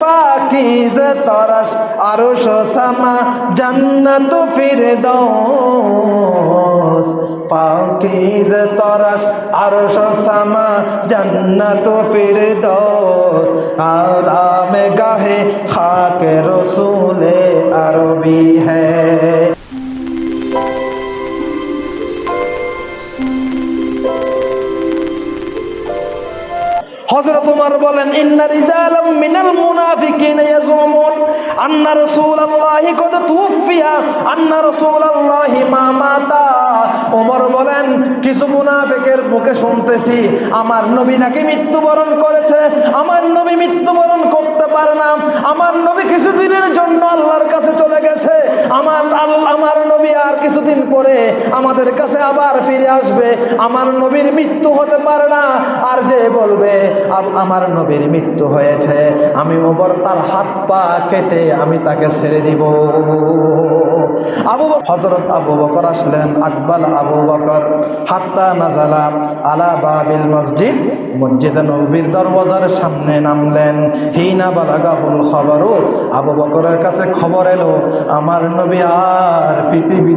পাকিজ তরস, আরশ সামা, জান্নাত ফিরদৌস পাকিজ তরস, আরশ সামা, জান্নাত ফিরদৌস আরাম গাহে খাক রসুলে আরবি হ্যায় হযরত ওমর বলেন, ইন্না রিজালাম মিনাল মুনাফিকিনা ইয়াজুমুন। আন্না রাসূলুল্লাহি কদ তুফিয়া আন্না রাসূলুল্লাহি মা মাতা। ওমর বলেন, কিছু মুনাফিকের মুখে শুনতেছি, আমার নবী নাকি মৃত্যুবরণ করেছে। আমার নবী মৃত্যুবরণ করতে পারে না। আমার নবী কিছুদিনের জন্য আল্লাহর কাছে চলে গেছে। আমার আমার আর কিছুদিন পরে আমাদের কাছে আবার ফিরে আসবে। আমার নবীর মৃত্যু হতে পারে না। আর যে বলবে আমার নবীর মৃত্যু হয়েছে, আমি ওবর তার হাত পা কেটে আমি তাকে ছেড়ে দিব। আবু হজরত আবু বকর আসলেন, আকবাল আবু বকর, হাত্তা নাজালা আলা বাবিল মসজিদ। মসজিদে নবীর দরওয়াজার সামনে নামলেন। হিনা বালাগাহুল খবরও আবু বকরের কাছে খবর এলো, আমার নবী আর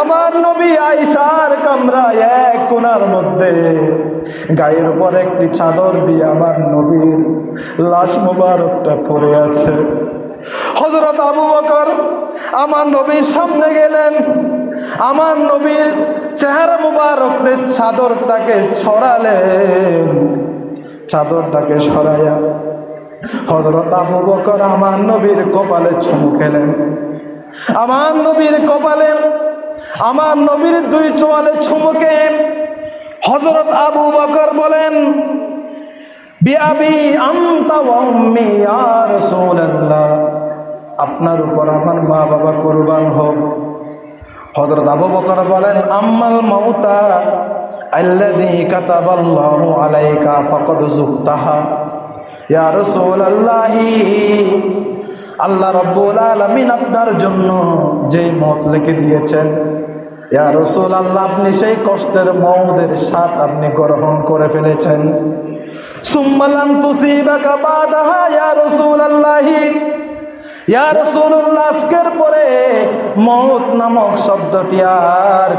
আমার নবী আইসার কামরায় এক কোনার মধ্যে গায়ের উপর একটি চাদর দিয়ে আমার নবীর লাশ মুবারকটা পড়ে আছে। হজরত আবু বকর আমার নবীর সামনে গেলেন। আমার নবীর চেহারা মুবারকদের চাদরটাকে ছড়ালেন। চাদরটাকে সরাইয়া হজরত আবু বকর আমার নবীর কপালে চুমু খেলেন। আমার নবীর কপালে, আমার নবীর দুই চোয়ালে চুমুকে হজরত আবু বকর বলেন রাসূলুল্লাহ। আপনার উপর আমার মা বাবা কোরবান হোক। হযরত আবু বকর বলেন, আম্মাল মাউতা আল্লাযী কাতাবাল্লাহু আলাইকা ফাকাদ যুক্তাহা আল্লাহ রব্বুল আলামিন আপনার জন্য যেই মত লিখে দিয়েছেন, ইয়া রসুল আল্লাহ আপনি সেই কষ্টের মৌদের স্বাদ আপনি গ্রহণ করে ফেলেছেন। আজকের পরে নামক শব্দটি আর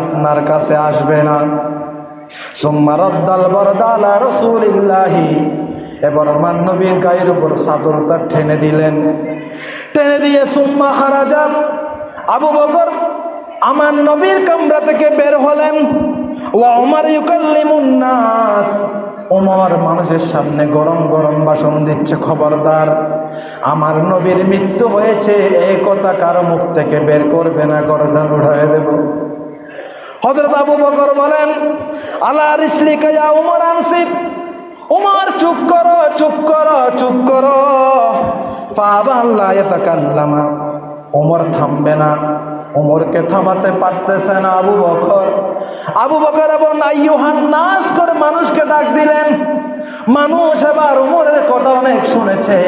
আপনার কাছে আসবে না। সুম্মা রদ্দাল বরদালা রসুলিল্লাহি এবার আমার নবীর গায়ের উপর চাদরটা টেনে দিলেন। টেনে দিয়ে সুম্মা হারাজা আবু বকর আমার নবীর কামরা থেকে বের হলেন। ও আমার ইউকাল্লিমুন নাস। ওমর মানুষের সামনে গরম গরম বাসন দিচ্ছে, খবরদার, আমার নবীর মৃত্যু হয়েছে এই কথা কারও মুখ থেকে বের করবে না, গরদান উঠায় দেব। হজরত আবু বকর বলেন আল্লাহ রিসলিকা ইয়া উমর আনসিদ? উমর চুপ করো চুপ করো চুপ করো। এতাকাল্লামা উমর থামবে না। উমরকে থামাতে পারতেছে না আবু বকর। আবু বকর এবং আইয়ুহান নাস করে মানুষকে ডাক দিলেন। মানুষ এবার উমরের কথা অনেক শুনেছে।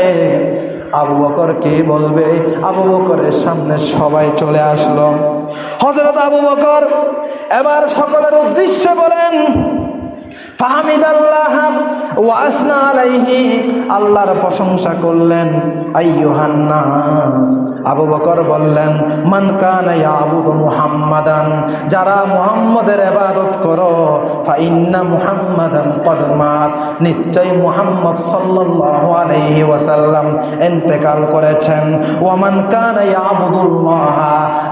আবু বকর কি বলবে? আবু বকরের সামনে সবাই চলে আসলো। হজরত আবু বকর এবার সকলের উদ্দেশ্যে বলেন ফাহামিদ আল্লাহ ওয়াসনা আলাইহি, আল্লাহর প্রশংসা করলেন আইয়ুহান্নাস আবু বকর বললেন, মান কানা ইয়াবুদু মুহাম্মাদান? যারা মুহাম্মাদের ইবাদত করো ফা ইন্না মুহাম্মাদান কদ মাত। নিশ্চয় মুহাম্মদ সাল্লাল্লাহু আলাইহি ওয়াসাল্লাম ইন্তেকাল করেছেন। ওয়া মান কানা ইয়াবুদুল্লাহ,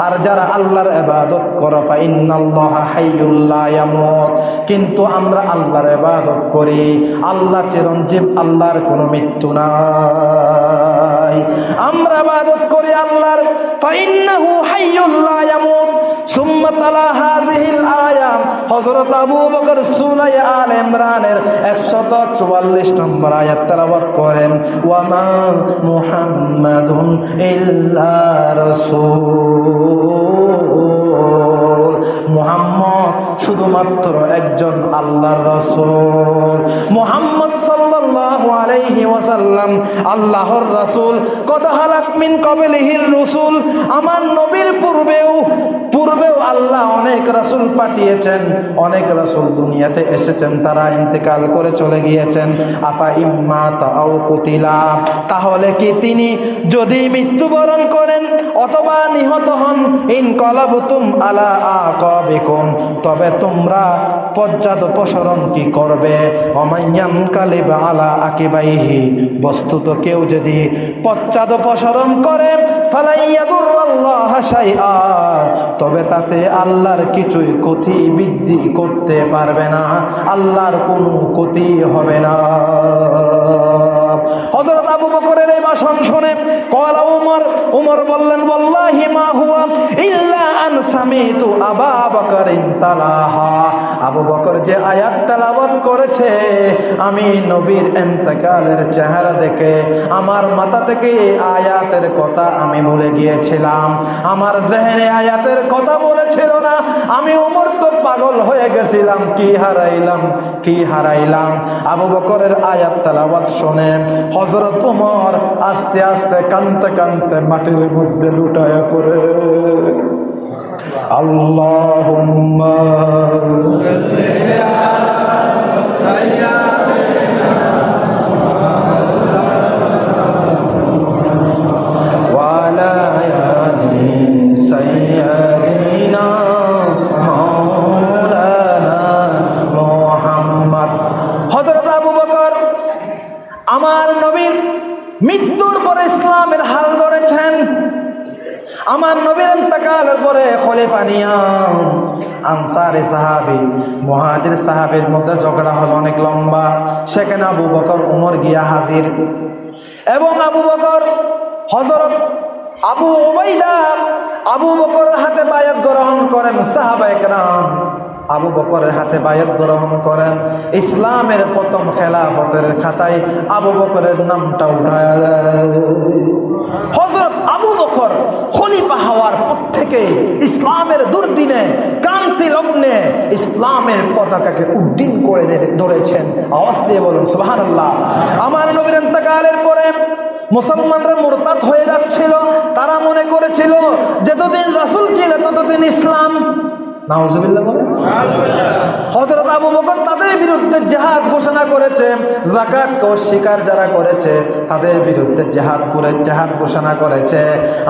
আর যারা আল্লাহর ইবাদত করো ফা ইন্নাল্লাহা হাইয়ুল লা ইয়ামুত। কিন্তু আমরা আল্লাহর ইবাদত করি আল্লাহ চিরঞ্জীব, আল্লাহর কোনো মৃত্যু নাই। আমরা ইবাদত করি আল্লাহর। ফাইন্নাহু হাইয়ুল লা ইয়ামুত। সুম্মা তালা হাজিহিল আয়াম হযরত আবু বকর সূরা আল ইমরানের 144 নম্বর আয়াত তেলাওয়াত করেন ওয়া মা মুহাম্মাদুন ইল্লা রাসূল। মুহাম্মদ শুধুমাত্র একজন আল্লাহর রাসূল। মুহাম্মদ সাল্লাল্লাহু আলাইহি ওয়াসাল্লাম, আল্লাহর রাসূল। কত হালাত মিন কবলিহির রাসূল। আমার নবীর পূর্বেও পূর্বেও আল্লাহ অনেক রাসূল পাঠিয়েছেন, অনেক রাসূল দুনিয়াতে এসেছেন, তারা ইন্তেকাল করে চলে গিয়েছেন। আপা ইম্মা তাও কুতিলা। তাহলে কি তিনি যদি মৃত্যুবরণ করেন অথবা নিহত হন? ইন কলাবুতুম আলা তবে তোমরা পশ্চাদপসরণ কি করবে? অমাইয়ান কালিব আলা আকিবাইহি, বস্তুত কেউ যদি পশ্চাদপসরণ করে ফালাইয়াদুল্লাহ শাইআ, তবে তাতে আল্লাহর কিছুই ক্ষতি বৃদ্ধি করতে পারবে না, আল্লাহর কোনো ক্ষতি হবে না। হযরত আবু বকরের এই ভাষণ শুনে কলা উমর উমর বললেন, ওয়াল্লাহি মা হুয়া ইল্লা আন সামিতু আবা বকরিন তালাহা। আবু বকর যে আয়াত তেলাওয়াত করেছে, আমি নবীর ইন্তেকালের চেহারা দেখে, আমার মাথা থেকে আয়াতের কথা আমি ভুলে গিয়েছিলাম। আমার জেহেনে আয়াতের কথা বলেছিল না, আমি উমর তো পাগল হয়ে গেছিলাম, কি হারাইলাম কি হারাইলাম? আবু বকরের আয়াত তেলাওয়াত শুনে হজরত তোমার আস্তে আস্তে কানতে কানতে মাটির মধ্যে লুটায় পড়ে। আল্লাহুম্মা আমার নবীর ইন্তেকালের পরে খলিফা নিয়াম আনসারে সাহাবি, মহাজির সাহাবির মধ্যে ঝগড়া হল অনেক লম্বা। সেখানে আবু বকর, উমর গিয়া হাজির। এবং আবু বকর হজরত আবু ওবাইদা আবু বকর হাতে বায়াত গ্রহণ করেন সাহাবা একরাম আবু বকরের হাতে বায়াত গ্রহণ করেন। ইসলামের প্রথম খেলাফতের খাতায় আবু বকরের নামটা উঠায়। হজরত আবু বকর খলিফা হওয়ার পর থেকে ইসলামের দুর্দিনে, ক্রান্তি লগ্নে ইসলামের পতাকাকে উড্ডীন করে ধরেছেন। আওয়াজ দিয়ে বলুন সুবাহান আমার নবীর পরে মুসলমানরা মোরতাদ হয়ে যাচ্ছিল। তারা মনে করেছিল, যতদিন রাসুল ছিল ততদিন ইসলাম নাউজুবিল্লাহ বলে হযরত আবু বকর তাদের বিরুদ্ধে জেহাদ ঘোষণা করেছে যাকাত কে অস্বীকার যারা করেছে, তাদের বিরুদ্ধে জেহাদ করে জেহাদ ঘোষণা করেছে।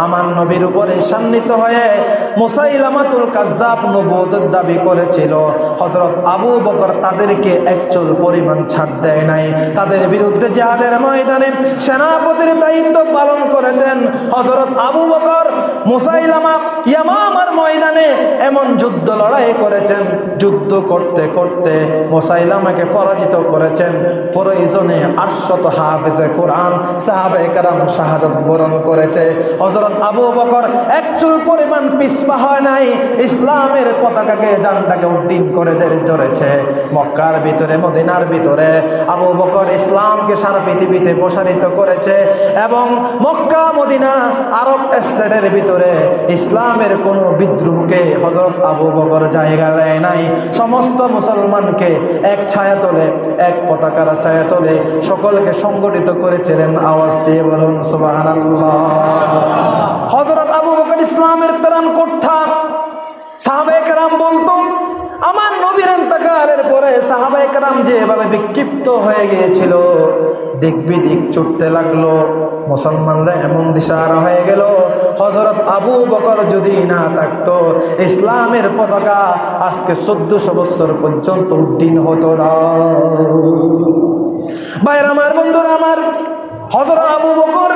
আমার নবীর উপরে সান্নিত হয়ে মুসাইলামাতুল কাজ্জাব নবুয়তের দাবি করেছিল, হযরত আবু বকর তাদেরকে একচুল পরিমাণ ছাড় দেয় নাই। তাদের বিরুদ্ধে জেহাদের ময়দানে সেনাপতির দায়িত্ব পালন করেছেন হযরত আবু বকর। মুসাইলামা ইয়ামামার ময়দানে এমন যুদ্ধ লড়াই করেছেন, যুদ্ধ করতে করতে মোসাইলামাকে পরাজিত করেছেন। প্রয়োজনে আটশত হাফেজে কোরআন সাহাবে কারাম শাহাদত বরণ করেছে। হজরত আবু বকর এক চুল পরিমাণ পিসপা হয় নাই, ইসলামের পতাকাকে জানটাকে উড্ডীন করে ধরেছে। মক্কার ভিতরে, মদিনার ভিতরে আবু বকর ইসলামকে সারা পৃথিবীতে প্রসারিত করেছে এবং মক্কা, মদিনা, আরব স্টেটের ভিতরে ইসলামের কোনো বিদ্রোহকে হজরত আবু বকর জায়গা দেয় নাই। সমস্ত মুসলমানকে এক ছায়া তোলে এক পতাকার ছায়া তোলে সকলকে সংগঠিত করেছিলেন। আওয়াজ দিয়ে বলুন হজরত আবু বকর ইসলামের ত্রাণ করতাম সাহাবেকরাম বলতো আমার নবীর ইন্তকালের পরে সাহাবাহাম যেভাবে বিক্ষিপ্ত হয়ে গিয়েছিল দিক বিদিক ছুটতে লাগল। মুসলমানরা এমন দিশারা হয়ে গেল। হজরত আবু বকর যদি না থাকতো, ইসলামের পতাকা আজকে চোদ্দশো বছর পর্যন্ত উড্ডীন হতো না। বাইর আমার, বন্ধুরা আমার হজরত আবু বকর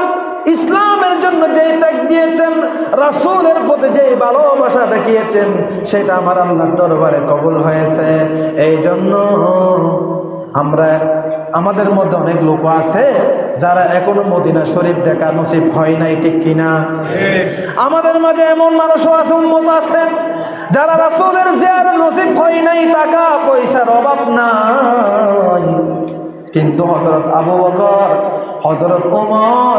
ইসলামের জন্য যে ত্যাগ দিয়েছেন, রাসূলের প্রতি যে ভালোবাসা দেখিয়েছেন, সেটা আমার আল্লাহর দরবারে কবুল হয়েছে। এই জন্য আমরা, আমাদের মধ্যে অনেক লোক আছে যারা এখনও মদিনা শরীফ দেখা নসিব হয় নাই, ঠিক কিনা? আমাদের মাঝে এমন মানুষও আছে উন্মত আছে, যারা রাসুলের জিয়ার নসিব হয় নাই, টাকা পয়সার অভাব নাই। কিন্তু হজরত আবু বকর হজরত ওমর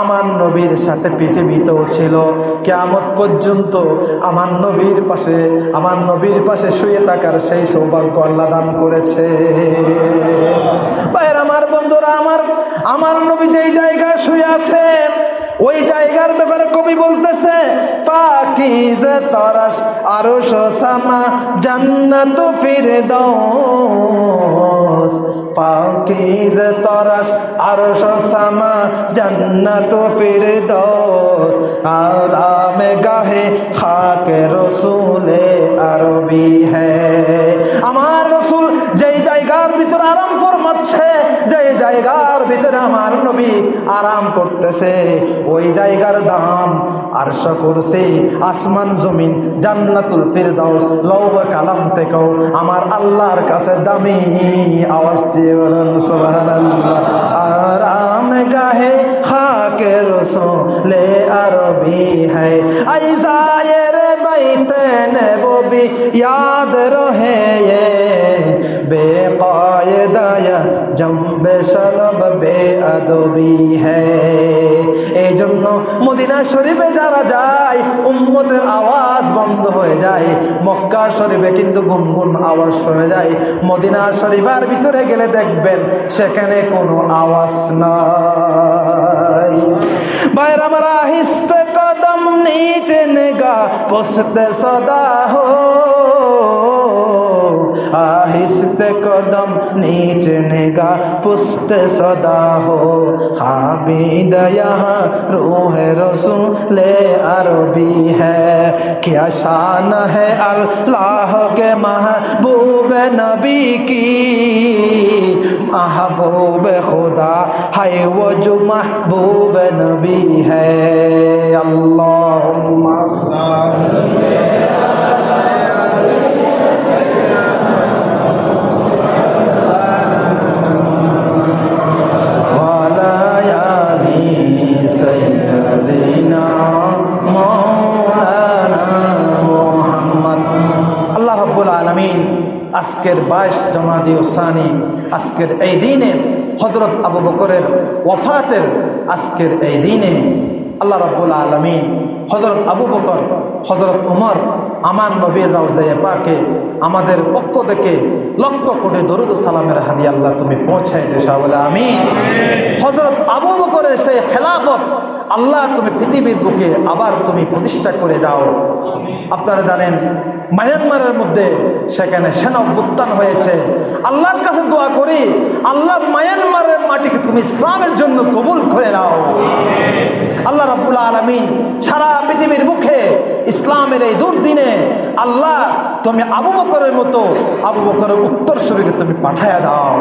আমার নবীর সাথে পৃথিবীতেও ছিল। কেয়ামত পর্যন্ত আমার নবীর পাশে, আমার নবীর পাশে শুয়ে থাকার সেই সৌভাগ্য আল্লাহ দান করেছে। ভাইয়ের, আমার বন্ধুরা, আমার আমার নবী যেই জায়গায় শুয়ে আছেন ওই জায়গার ব্যাপারে কবি বলতেছে পাকিজে আরও সামা জান্নাত ফিরদৌস পাকিজে তরাস সামা জান্নাত ফিরদৌস। আরাম গাহে খাকে রসুলে আরবি আমার রসুল যেই জায়গার ভিতরে আরাম ফরমাচ্ছে জায়গার ভিতরে আমার নবী আরাম করতেছে, ওই জায়গার দাম আরশ কুরসি, আসমান জমিন, জান্নাতুল ফিরদাউস লৌহ কালাম থেকেও আমার আল্লাহর কাছে দামি আওয়াজ দিয়ে বলেন সুবহানাল্লাহ আরাম গাহে খাকে রসুলে আরবি है ऐसा ये रे बैते नबी याद रहे ये বেকায়দায়া জম্বে সলব বেআদবি হ্যায় এই জন্য মদিনা শরীফে যারা যায়, উম্মতের আওয়াজ বন্ধ হয়ে যায়। মক্কা শরীফে কিন্তু গুনগুন আওয়াজ শুনে যায়। মদিনা শরীফের ভিতরে গেলে দেখবেন সেখানে কোনো আওয়াজ নাই। বাইর আমার আহিস্তে কদম নিচে নেগা পোস্তে সদা হো आहिस्ते कदम नीचे निगा पुस्त सदा हो। हामिद यहाँ रूह रसूल अरबी है। क्या शान है अल्लाह के महबूब नबी की? महबूब खुदा है वो जो महबूब नबी है। अल्लाह আজকের বাইশ জমাদি ওসানি আজকের এই দিনে হজরত আবু বকরের ওফাতের আজকের এই দিনে আল্লাহ রব্বুল আলমিন হজরত আবু বকর হজরত উমর আমান নবীর রাউজাইয়া পাকে আমাদের পক্ষ থেকে লক্ষ কোটি দরুদ সালামের হাদি আল্লাহ তুমি পৌঁছাই যে বলে আমি হজরত আবু বকরের সেই খেলাফত আল্লাহ তুমি পৃথিবীর বুকে আবার তুমি প্রতিষ্ঠা করে দাও। আপনারা জানেন, মায়ানমারের মধ্যে সেখানে সেনা অভ্যুত্থান হয়েছে। আল্লাহর কাছে দোয়া করি, আল্লাহ মায়ানমারের মাটিকে তুমি ইসলামের জন্য কবুল করে নাও। আল্লাহ রাব্বুল আলমিন সারা পৃথিবীর মুখে ইসলামের এই দুর্দিনে আল্লাহ তুমি আবু বকরের মতো, আবু বকরের উত্তর শরীরে তুমি পাঠায়া দাও।